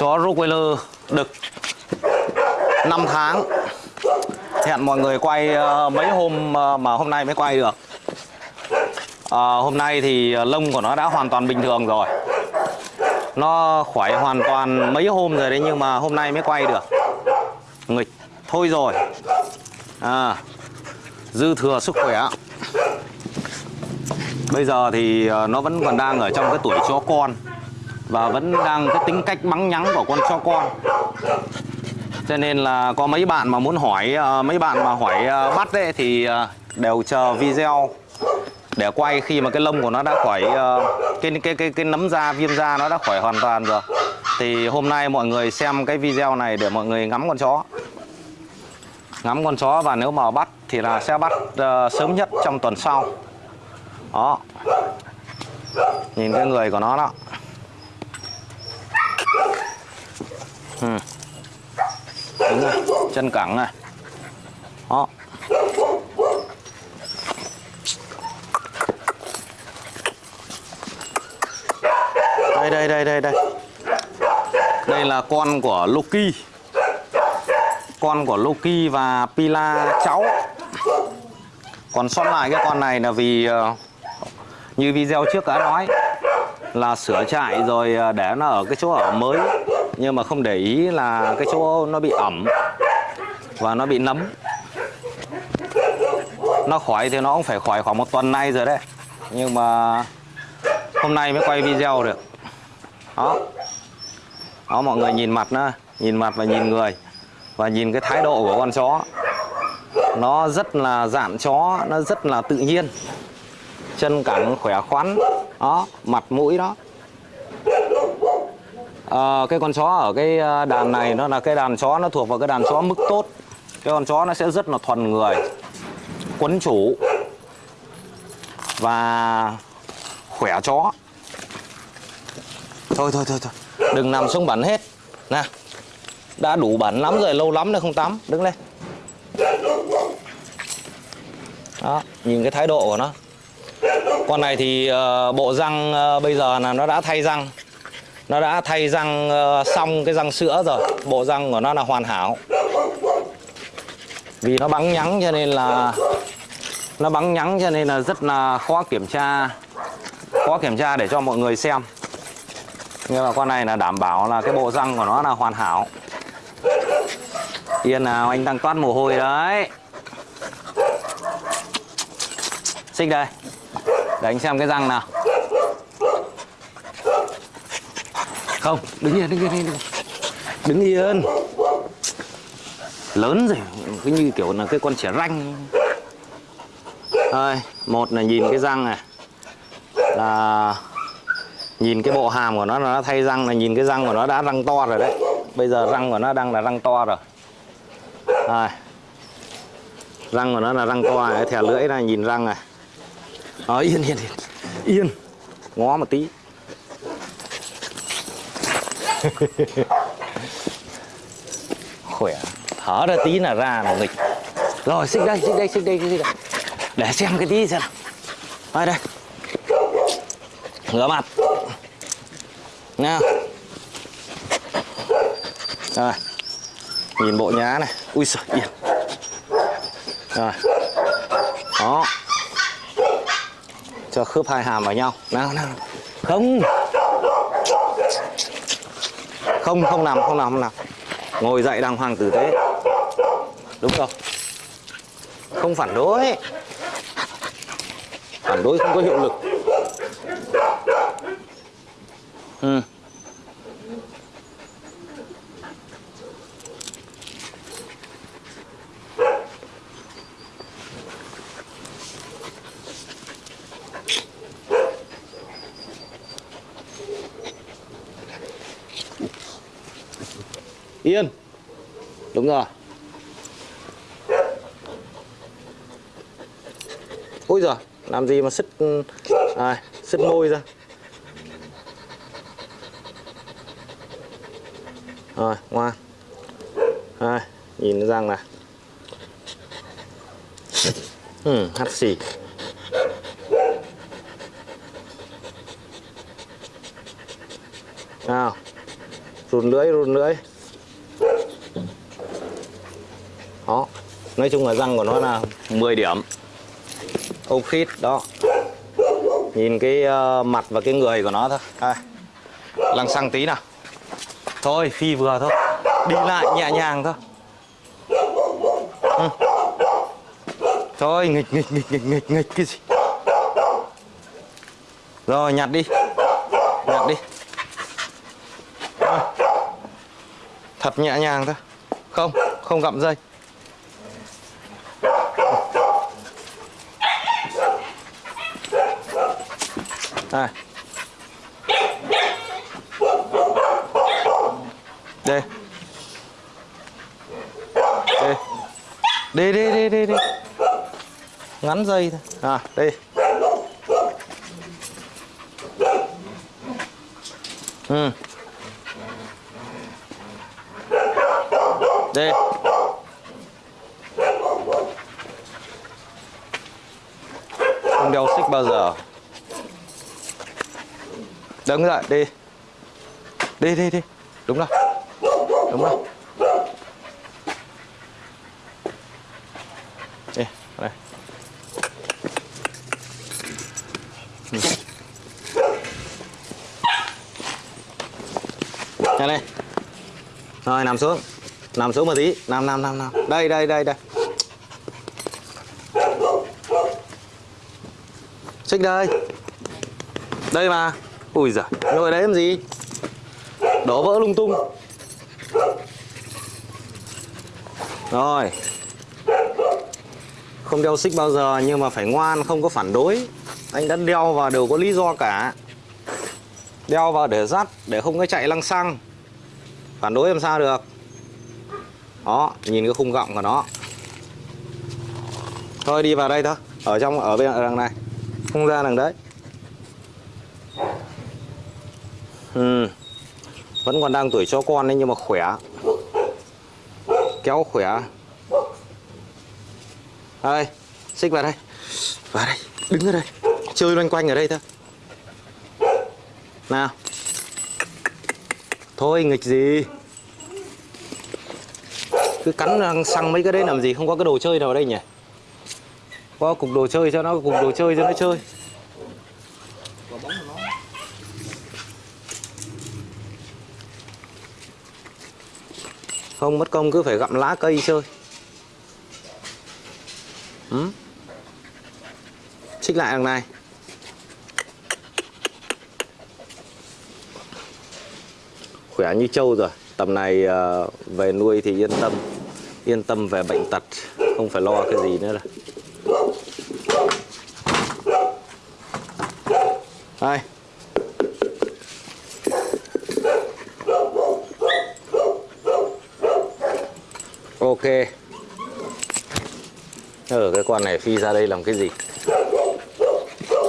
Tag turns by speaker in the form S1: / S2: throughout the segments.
S1: chó Rottweiler đực 5 tháng. Hẹn mọi người quay ờ, mấy hôm ờ, mà hôm nay mới quay được. Ờ, hôm nay thì ờ, lông của nó đã hoàn toàn bình thường rồi. Nó khỏe hoàn toàn mấy hôm rồi đấy nhưng mà hôm nay mới quay được. Nghịch thôi rồi. À, dư thừa sức khỏe. Bây giờ thì nó vẫn còn đang ở trong cái tuổi chó con và vẫn đang cái tính cách bắn nhắng của con chó con. Cho nên là có mấy bạn mà muốn hỏi ờ, mấy bạn mà hỏi ờ, bắt ấy thì ờ, đều chờ video để quay khi mà cái lông của nó đã khỏi cái cái cái cái nấm da viêm da nó đã khỏi hoàn toàn rồi. Thì hôm nay mọi người xem cái video này để mọi người ngắm con chó. Ngắm con chó và nếu mà bắt thì là sẽ bắt uh, sớm nhất trong tuần sau. Đó. Nhìn cái người của nó đó. Ừ. Đúng rồi, chân cẳng này. Đó. Đây đây đây đây đây. Đây là con của Loki. Con của Loki và Pila cháu. Còn sót lại cái con này là vì ờ, như video trước đã nói là sửa trại rồi ờ, để nó ở cái chỗ ở mới nhưng mà không để ý là cái chỗ nó bị ẩm và nó bị nấm. Nó khỏi thì nó cũng phải khỏi khoảng một tuần nay rồi đấy. Nhưng mà hôm nay mới quay video được. Đó. Đó, mọi người nhìn mặt nó nhìn mặt và nhìn người và nhìn cái thái độ của con chó. Nó rất là dạn chó, nó rất là tự nhiên. Chân cẳng khỏe khoắn. Đó, mặt mũi đó à, cái con chó ở cái ờ, đàn này nó là cái đàn chó nó thuộc vào cái đàn chó mức tốt. Cái con chó nó sẽ rất là thuần người quấn chủ và khỏe chó. Thôi thôi thôi thôi đừng nằm xuống bẩn hết. Nè đã đủ bẩn lắm rồi lâu lắm rồi không tắm đứng lên. Đó nhìn cái thái độ của nó. Con này thì uh, bộ răng uh, bây giờ là nó đã thay răng nó đã thay răng ờ, xong cái răng sữa rồi. Bộ răng của nó là hoàn hảo. Vì nó bắn nhắng cho nên là, nó bắn nhắng cho nên là rất là khó kiểm tra, khó kiểm tra để cho mọi người xem. Nhưng mà con này là đảm bảo là cái bộ răng của nó là hoàn hảo. Yên nào, anh đang toát mồ hôi đấy. Xích đây. Để anh xem cái răng nào. Không, đứng yên đứng yên đứng yên. Đứng yên. Lớn rồi, cứ như kiểu là cái con trẻ ranh. Thôi một là nhìn cái răng này. Là nhìn cái bộ hàm của nó là nó thay răng, là nhìn cái răng của nó đã răng to rồi đấy. Bây giờ răng của nó đang là răng to rồi. Rồi răng của nó là răng to này thè lưỡi này, nhìn răng này. Đó, yên yên yên. Yên. Ngó một tí. khỏe. Thở ra tí là ra là nghịch. Rồi, xích đây xích đây xích đây xích đây. Để xem cái tí xem. Nào đây đây. Rửa mặt. Nha. Rồi. Nhìn bộ nhá này. Ui giời, yên. Rồi. Đó. Cho khớp hai hàm vào nhau. Nào nào. Không không không nằm không nằm không nằm. Ngồi dậy đàng hoàng tử tế. Đúng rồi. Không phản đối. Phản đối không có hiệu lực. Ừ. Yên. Đúng rồi. Ôi giời Làm gì mà sứt à, Sứt môi ra? Rồi ngoan. Rồi Nhìn răng này ừ, hắt xì. Nào run lưỡi run lưỡi. Đó. Nói chung là răng của nó là 10 điểm. Ốc khít đó. Nhìn cái uh, mặt và cái người của nó thôi. À, lăng xăng tí nào. Thôi phi vừa thôi. Đi lại nhẹ nhàng thôi. Ừ. thôi nghịch nghịch nghịch nghịch nghịch nghịch cái gì. Rồi nhặt đi. Nhặt đi. À. thật nhẹ nhàng thôi. Không không gặm dây. À. đây. Đây. Đi đi đi đi đi. Ngắn dây thôi. À đi. Ừ. Đi. Không đeo xích bao giờ đứng dậy đi. Đi đi đi. Đúng rồi. Đúng rồi. Đi đây. Ừ. Nhanh lên. Rồi, nằm xuống. Nằm xuống một tí. Nằm nằm nằm nằm. Đây đây đây đây. Xích đây. Đây mà. Ui giời. Ngồi đấy làm gì? Đổ vỡ lung tung. Rồi. Không đeo xích bao giờ, Nhưng mà phải ngoan, không có phản đối. Anh đã đeo vào đều có lý do cả. Đeo vào để dắt, Để không có chạy lăng xăng. Phản đối làm sao được? Đó, Nhìn cái khung gọng của nó. Thôi đi vào đây thôi. Ở trong, ở bên đằng này. Không ra đằng đấy. Ừ. Vẫn còn đang tuổi cho con đấy, nhưng mà khỏe. Kéo khỏe. Đây, Xích vào đây. Vào đây, Đứng ở đây. Chơi loanh quanh ở đây thôi. Nào. Thôi, nghịch gì? Cứ cắn răng xăng mấy cái đấy làm gì? Không có cái đồ chơi nào ở đây nhỉ? Có cục đồ chơi cho nó, Cục đồ chơi cho nó chơi. Không, mất công cứ phải gặm lá cây chơi. Ừ? Xích lại đằng này. Khỏe như trâu rồi. Tầm này ờ, về nuôi thì yên tâm. Yên tâm về bệnh tật. Không phải lo cái gì nữa rồi Đây Ok. Ở cái con này phi ra đây làm cái gì?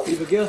S2: Phi vào kia.